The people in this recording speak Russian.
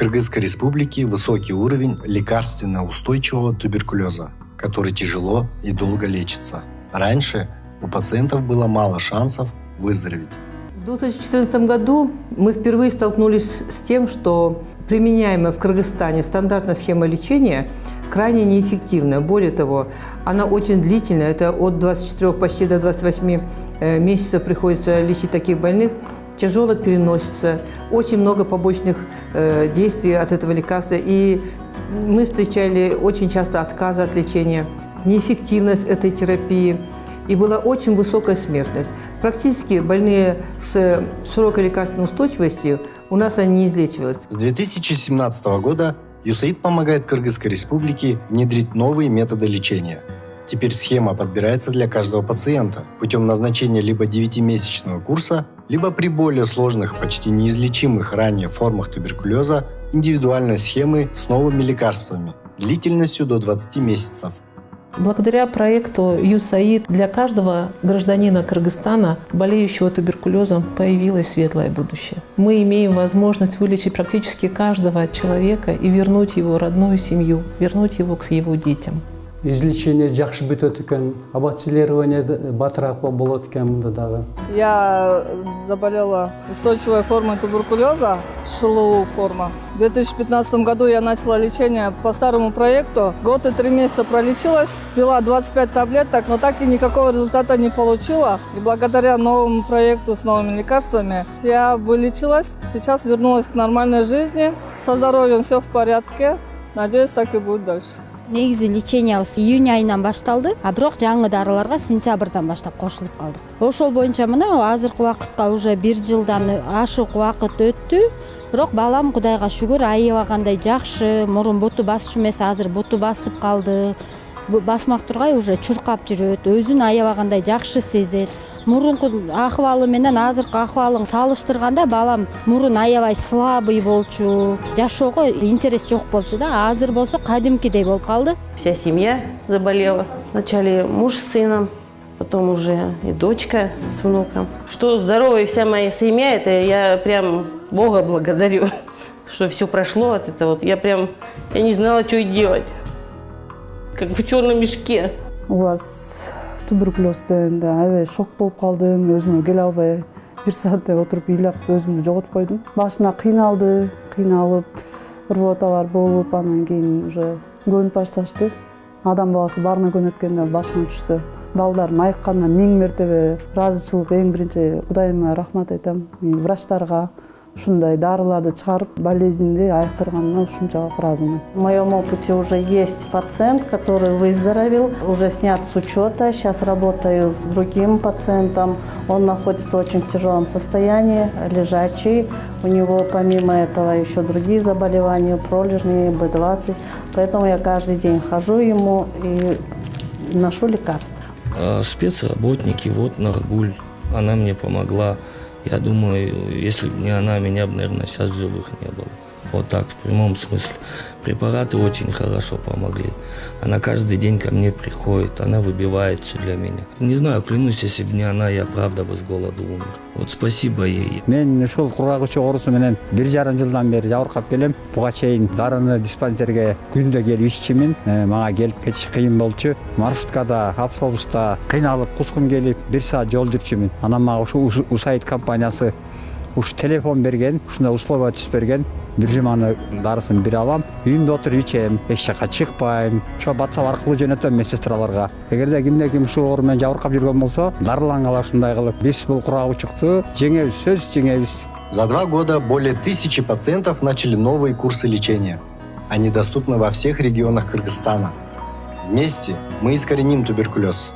Кыргызской Республике высокий уровень лекарственно-устойчивого туберкулеза, который тяжело и долго лечится. Раньше у пациентов было мало шансов выздороветь. В 2014 году мы впервые столкнулись с тем, что применяемая в Кыргызстане стандартная схема лечения крайне неэффективная. Более того, она очень длительная. Это от 24 почти до 28 э, месяцев приходится лечить таких больных. Тяжело переносится, очень много побочных э, действий от этого лекарства. И мы встречали очень часто отказы от лечения, неэффективность этой терапии – и была очень высокая смертность. Практически больные с широкой лекарственной устойчивостью у нас они не излечивались. С 2017 года ЮСАИД помогает Кыргызской республике внедрить новые методы лечения. Теперь схема подбирается для каждого пациента путем назначения либо 9-месячного курса, либо при более сложных, почти неизлечимых ранее формах туберкулеза индивидуальной схемы с новыми лекарствами длительностью до 20 месяцев – Благодаря проекту ЮСАИД для каждого гражданина Кыргызстана, болеющего туберкулезом, появилось светлое будущее. Мы имеем возможность вылечить практически каждого человека и вернуть его родную семью, вернуть его к его детям излечение жакшы бүтөт экен абацилирование батыраак болот экен мында дагы я заболела устойчивой формой туберкулеза ШЛУ форма. В 2015 году я начала лечение по старому проекту. Год и три месяца пролечилась пила 25 таблеток но так и никакого результата не получила. И благодаря новому проекту с новыми лекарствами я вылечилась. Сейчас вернулась к нормальной жизни. Со здоровьем все в порядке. Надеюсь так и будет дальше негизи лечениябыз июнь айынан башталды. А бирок жаңы дарыларга сентябрдан баштап кошулуп калдык. Ошол боюнча мына азыркы убакытка уже бир жылдан ашык убакыт өттү. Бирок балам кудайга шүгүр аябагандай жакшы мурун буту басчу эмес азыр буту басып калды басмак тургай уже чуркап жүрөт өзүн аябагандай жакшы сезет. Мурунку акыбалы менен азыркы акыбалын салыштырганда балам мурун аябай слабый болчу. Жашоого интерес жок болчу да азыр болсо кадимкидей болуп калды. Вся семья заболела. Вначале муж с сыном потом уже и дочка с внуком. Что здоровая вся моя семья это я прям бога благодарю что все прошло от этого. Я прям я не знала что делать как в черном мешке. У вас туберкулез да, әуе шок болып қалдым өзіме келе албай бир сағаттай отырып ыйлап өзімді жоғалтып қойдым. Басына қиналды қиналып рвоталар болып анан кейін уже гон башташты адам баласы барына көнеді екен башыңа түшсе балдарым айыққанына мәртебе разычылық ең бірінші құдайыма рахмат айтам врачтарға ушундай дарыларды чыгарып болезньди айыктырганына ушунчалык ыраазымын в моем опыте уже есть пациент который выздоровел уже снят с учета сейчас работаю с другим пациентом. Он находится в очень тяжелом состоянии лежачий. У него помимо этого еще другие заболевания пролежни б 20 поэтому я каждый день хожу ему и ношу лекарства. А спецработники вот наргуль она мне помогла я думаю, если бы не она, меня бы, наверное, сейчас в живых не было. Вот так, в прямом смысле. Препараты очень хорошо помогли. Она каждый день ко мне приходит, она выбивает все для меня. Не знаю, клянусь, если бы не она, я правда бы с голоду умер. Вот спасибо ей. Мен ушул курагычы оорусу менен бир жарым жылдан бери жабыркап келем. Буга чейин дарыны диспансерге күндө келип иччимин. Мага келип кетиш кыйын болчу. Маршруткада, автобуста кыйналып кускум келип, бир саат жол жүрчүмүн. Анан мага ушу Усайт компаниясы ушу телефон берген, ушундай условия түзүп берген. Бир жуманы дарысын бере алам. Үйүмдө отуруп ичем эч жака чыкпайм ошо ватсап аркылуу жөнөтөм медсестраларга эгерде кимде ким ушул оору менен жабыркап жүргөн болсо дарылангыла ушундай кылып биз бул курак учукту жеңебиз сөзсүз жеңебиз за два года более тысячи пациентов начали новые курсы лечения. Они доступны во всех регионах кыргызстана. Вместе мы искореним туберкулез